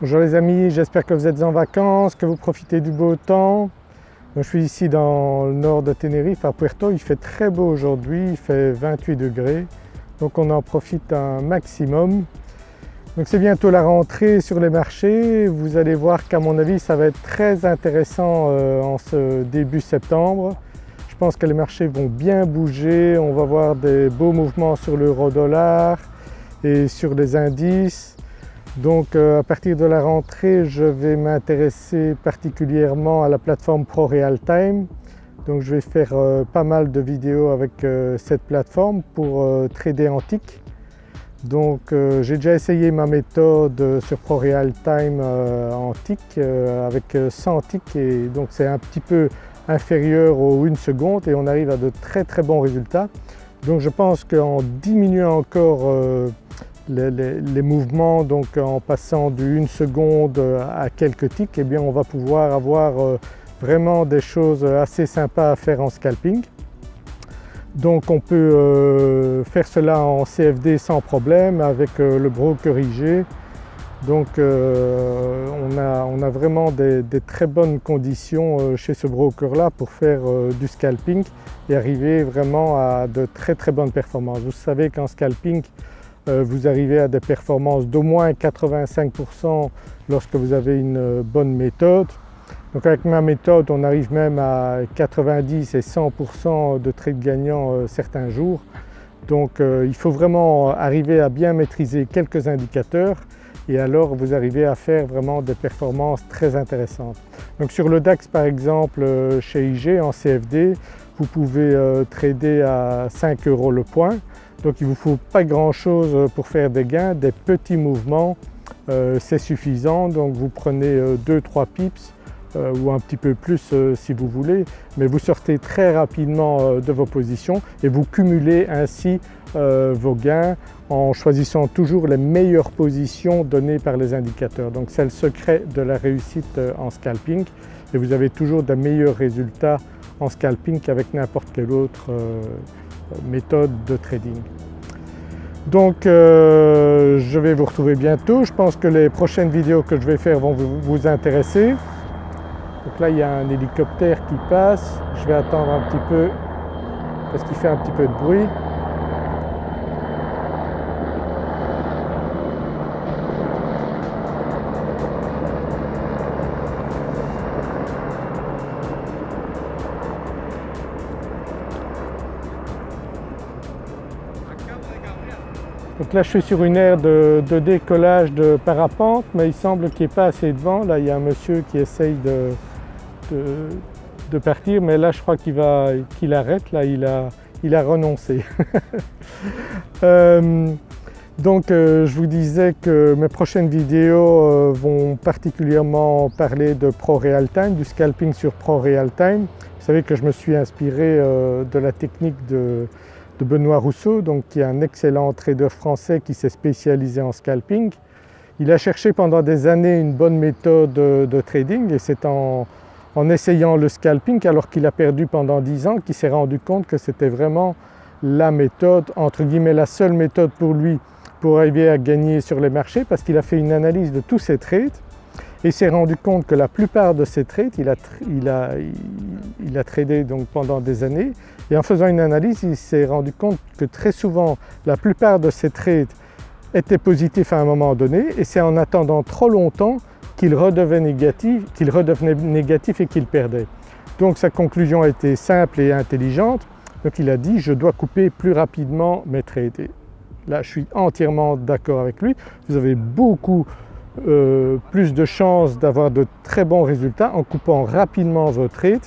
Bonjour les amis, j'espère que vous êtes en vacances, que vous profitez du beau temps. je suis ici dans le nord de Tenerife à Puerto, il fait très beau aujourd'hui, il fait 28 degrés donc on en profite un maximum. Donc c'est bientôt la rentrée sur les marchés, vous allez voir qu'à mon avis ça va être très intéressant euh, en ce début septembre. Je pense que les marchés vont bien bouger, on va voir des beaux mouvements sur l'euro dollar et sur les indices. Donc euh, à partir de la rentrée, je vais m'intéresser particulièrement à la plateforme ProRealTime. Donc je vais faire euh, pas mal de vidéos avec euh, cette plateforme pour trader tick. Donc j'ai déjà essayé ma méthode sur ProRealTime en tick avec 100 ticks et donc c'est un petit peu inférieur aux 1 seconde et on arrive à de très très bons résultats. Donc je pense qu'en diminuant encore les, mouvements donc en passant du 1 seconde à quelques ticks, eh bien on va pouvoir avoir euh, vraiment des choses assez sympas à faire en scalping. Donc on peut euh, faire cela en CFD sans problème avec euh, le broker IG. Donc on a, vraiment des, très bonnes conditions chez ce broker là pour faire du scalping et arriver vraiment à de très très bonnes performances. Vous savez qu'en scalping vous arrivez à des performances d'au moins 85% lorsque vous avez une euh, bonne méthode. Donc avec ma méthode on arrive même à 90 et 100% de trades gagnants euh, certains jours. Donc il faut vraiment arriver à bien maîtriser quelques indicateurs et alors vous arrivez à faire vraiment des performances très intéressantes. Donc sur le DAX par exemple chez IG en CFD, vous pouvez trader à 5 euros le point donc il ne vous faut pas grand chose pour faire des gains, des petits mouvements euh, c'est suffisant. Donc vous prenez 2-3 euh, pips euh, ou un petit peu plus si vous voulez. Mais vous sortez très rapidement de vos positions et vous cumulez ainsi vos gains en choisissant toujours les meilleures positions données par les indicateurs. Donc c'est le secret de la réussite en scalping. Et vous avez toujours de meilleurs résultats en scalping qu'avec n'importe quel autre méthode de trading. Donc euh, je vais vous retrouver bientôt, je pense que les prochaines vidéos que je vais faire vont vous, vous intéresser. Donc là il y a un hélicoptère qui passe, je vais attendre un petit peu parce qu'il fait un petit peu de bruit. Donc là je suis sur une aire de, décollage de parapente mais il semble qu'il n'y ait pas assez de vent. Là il y a un monsieur qui essaye de, de, partir mais là je crois qu'il qu'il arrête, là il a, il a renoncé. Euh, donc euh, je vous disais que mes prochaines vidéos euh, vont particulièrement parler de ProRealTime, du scalping sur ProRealTime. Vous savez que je me suis inspiré de la technique de de Benoît Rousseau, donc qui est un excellent trader français qui s'est spécialisé en scalping. Il a cherché pendant des années une bonne méthode de, trading et c'est en, essayant le scalping alors qu'il a perdu pendant 10 ans qu'il s'est rendu compte que c'était vraiment la méthode, entre guillemets la seule méthode pour lui pour arriver à gagner sur les marchés parce qu'il a fait une analyse de tous ses trades et s'est rendu compte que la plupart de ces trades, il a, il a, il a tradé donc pendant des années et en faisant une analyse, il s'est rendu compte que très souvent la plupart de ces trades étaient positifs à un moment donné et c'est en attendant trop longtemps qu'il redevenait négatif, qu'il redevenait négatif et qu'il perdait. Donc sa conclusion a été simple et intelligente, donc il a dit je dois couper plus rapidement mes trades. là je suis entièrement d'accord avec lui, vous avez beaucoup euh, plus de chances d'avoir de très bons résultats en coupant rapidement vos trades.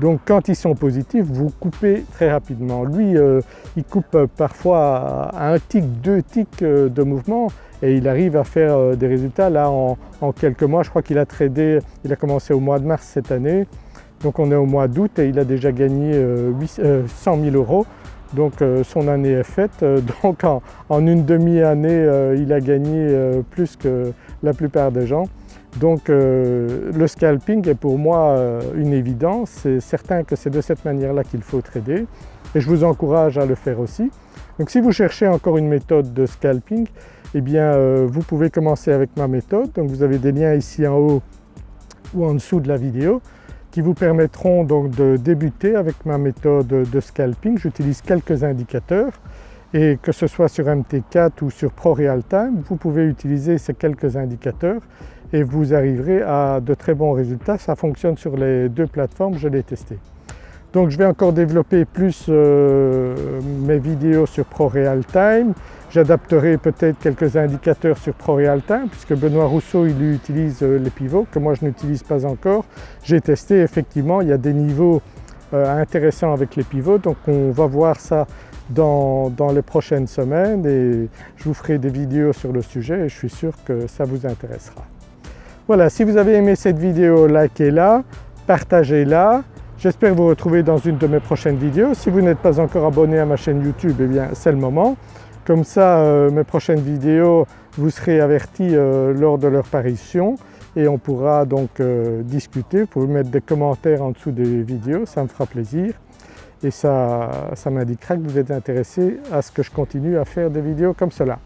Donc quand ils sont positifs, vous coupez très rapidement. Lui, euh, il coupe parfois à un tic, deux tics euh, de mouvement et il arrive à faire des résultats. Là en, quelques mois, je crois qu'il a tradé, il a commencé au mois de mars cette année, donc on est au mois d'août et il a déjà gagné 100 000 euros. Donc son année est faite, donc en une demi-année il a gagné plus que la plupart des gens. Donc euh, le scalping est pour moi euh, une évidence, c'est certain que c'est de cette manière-là qu'il faut trader et je vous encourage à le faire aussi. Donc si vous cherchez encore une méthode de scalping, eh bien euh, vous pouvez commencer avec ma méthode. Donc vous avez des liens ici en haut ou en dessous de la vidéo qui vous permettront donc de débuter avec ma méthode de scalping. J'utilise quelques indicateurs et que ce soit sur MT4 ou sur ProRealTime, vous pouvez utiliser ces quelques indicateurs et vous arriverez à de très bons résultats. Ça fonctionne sur les deux plateformes, je l'ai testé. Donc je vais encore développer plus euh, mes vidéos sur ProRealTime. J'adapterai peut-être quelques indicateurs sur ProRealTime puisque Benoît Rousseau il utilise euh, les pivots que moi je n'utilise pas encore. J'ai testé effectivement, il y a des niveaux euh, intéressants avec les pivots donc on va voir ça dans, dans, les prochaines semaines et je vous ferai des vidéos sur le sujet et je suis sûr que ça vous intéressera. Voilà, si vous avez aimé cette vidéo, likez-la, partagez-la. J'espère vous retrouver dans une de mes prochaines vidéos. Si vous n'êtes pas encore abonné à ma chaîne YouTube, eh bien c'est le moment. Comme ça, euh, mes prochaines vidéos, vous serez avertis euh, lors de leur parution et on pourra donc euh, discuter. Vous pouvez mettre des commentaires en dessous des vidéos, ça me fera plaisir et ça, ça m'indiquera que vous êtes intéressé à ce que je continue à faire des vidéos comme cela.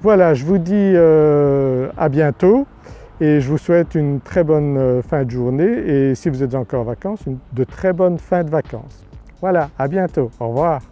Voilà, je vous dis à bientôt et je vous souhaite une très bonne fin de journée et si vous êtes encore en vacances, de très bonnes fins de vacances. Voilà, à bientôt, au revoir.